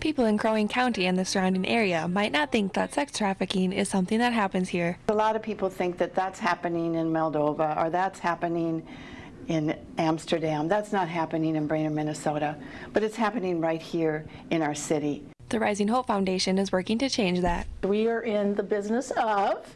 People in Crow Wing County and the surrounding area might not think that sex trafficking is something that happens here. A lot of people think that that's happening in Moldova or that's happening in Amsterdam. That's not happening in Brainerd, Minnesota, but it's happening right here in our city. The Rising Hope Foundation is working to change that. We are in the business of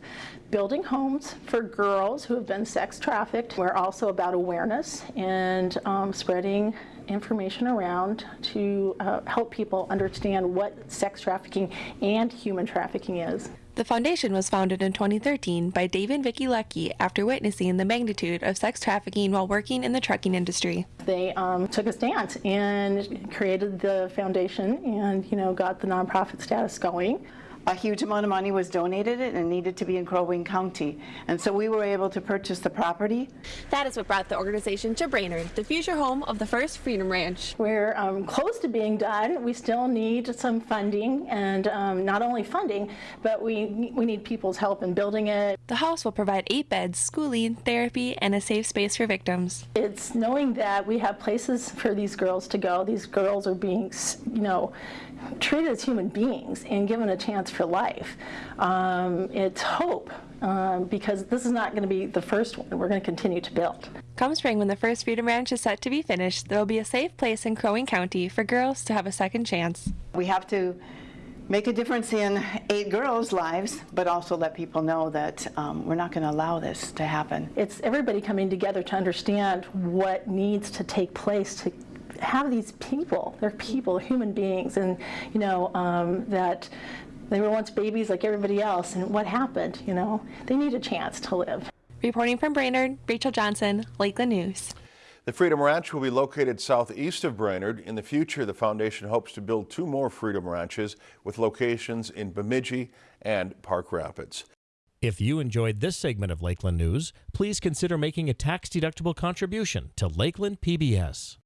building homes for girls who have been sex trafficked. We're also about awareness and um, spreading information around to uh, help people understand what sex trafficking and human trafficking is. The foundation was founded in 2013 by Dave and Vicki Lucky after witnessing the magnitude of sex trafficking while working in the trucking industry. They um, took a stance and created the foundation and, you know, got the nonprofit status going a huge amount of money was donated and it needed to be in Crow Wing County. And so we were able to purchase the property. That is what brought the organization to Brainerd, the future home of the first Freedom Ranch. We're um, close to being done. We still need some funding and um, not only funding, but we, we need people's help in building it. The house will provide eight beds, schooling, therapy, and a safe space for victims. It's knowing that we have places for these girls to go. These girls are being, you know, treated as human beings and given a chance for life. Um, it's hope um, because this is not going to be the first one. We're going to continue to build. Come spring, when the first Freedom Ranch is set to be finished, there will be a safe place in Crow Wing County for girls to have a second chance. We have to make a difference in eight girls' lives, but also let people know that um, we're not going to allow this to happen. It's everybody coming together to understand what needs to take place to have these people. They're people, human beings, and you know um, that they were once babies like everybody else. And what happened? You know, they need a chance to live. Reporting from Brainerd, Rachel Johnson, Lakeland News. The Freedom Ranch will be located southeast of Brainerd. In the future, the foundation hopes to build two more Freedom Ranches with locations in Bemidji and Park Rapids. If you enjoyed this segment of Lakeland News, please consider making a tax-deductible contribution to Lakeland PBS.